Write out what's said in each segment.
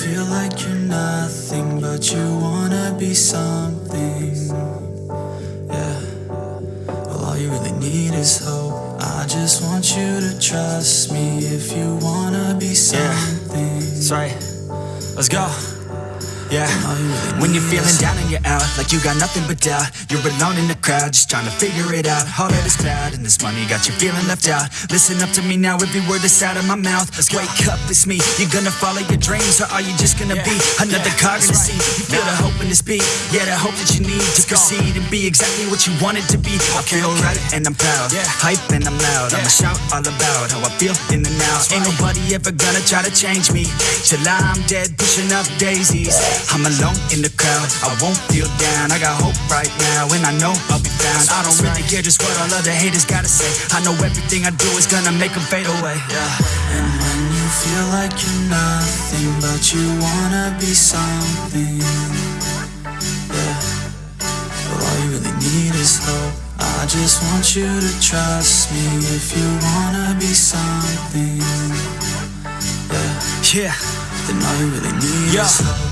feel like you're nothing, but you wanna be something. Yeah. Well, all you really need is hope. I just want you to trust me if you wanna be something. That's right. Let's go. Yeah. All you really When you're feeling down and you're out, like you got nothing but doubt. You're alone in the crowd, just trying to figure it out. All that is this cloud and this money got you feeling left out. Listen up to me now, every word that's out of my mouth. Let's Wake up, it's me. You're gonna follow your dreams, or are you just gonna be another Yeah, cog in the that's right. You feel the hope in this beat, yeah, the hope that you need to proceed and be exactly what you wanted to be. I feel okay. right and I'm proud, Yeah. hype and I'm loud. I'ma shout all about how I feel in the now. Ain't right. nobody ever gonna try to change me till I'm dead, pushing up daisies. I'm alone in the crowd, I won't feel down. I got hope right now, and I know I'll be found. I don't really care just what all other haters gotta say. I know everything I do is gonna make them fade away. Yeah. And when you feel like you're nothing, but you wanna be something. Yeah. Well, all you really need is hope. I just want you to trust me if you wanna be something. Yeah. Yeah. Then all you really need Yo. is hope.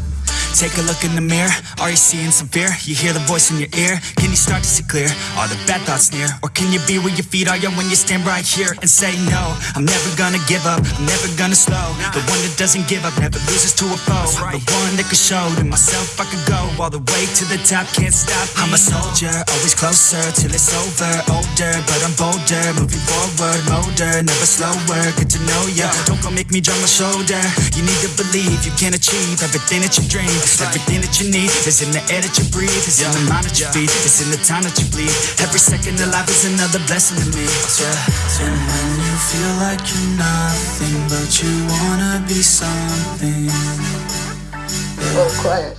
Take a look in the mirror. Are you seeing some fear? You hear the voice in your ear. Can you start to see clear? Are the bad thoughts near? Or can you be where your feet are you when you stand right here and say no? I'm never gonna give up. I'm never gonna slow. The one that doesn't give up never loses to a foe. The one that can show to myself I could go all the way to the top. Can't stop. me. I'm a soldier, always closer till it's over. Older, but I'm bolder. Moving forward, motor, never slower. get to know ya. Don't go make me drop my shoulder. You need to believe you can achieve everything that you dream. Everything that you need is in the air that you breathe. It's in the mind that you feed. It's in the time that you bleed. Every second of life is another blessing to me. Yeah. And when you feel like you're nothing, but you wanna be something. Oh, quiet.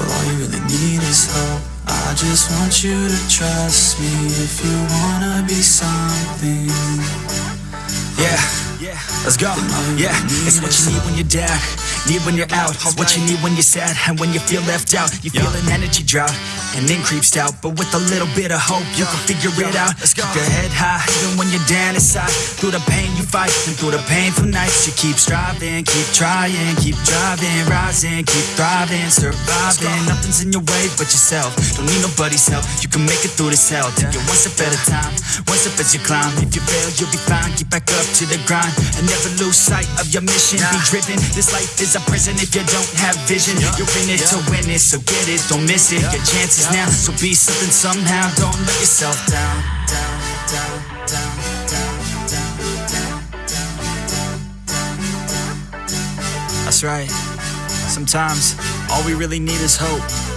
Well, all you really need is hope. I just want you to trust me if you wanna be something. Let's go. Yeah, it's what you need when you're down, need when you're out. It's what you need when you're sad and when you feel left out. You feel an energy drought and then creeps out. But with a little bit of hope, you can figure it out. Keep your head high, even when you're down inside. Through the pain you fight and through the painful nights, you keep striving, keep trying, keep driving, rising, keep thriving, surviving. Nothing's in your way but yourself. Don't need nobody's help. You can make it through this hell. Take it one step at a time, one step as you climb. If you fail, you'll be fine. Get back up to the grind and never lose sight of your mission. Be driven. This life is a prison if you don't have vision. You're in it to win it, so get it, don't miss it. Your chances now, so be something somehow. Don't let yourself down. Down, down, down, down, down, down, down. That's right. Sometimes all we really need is hope.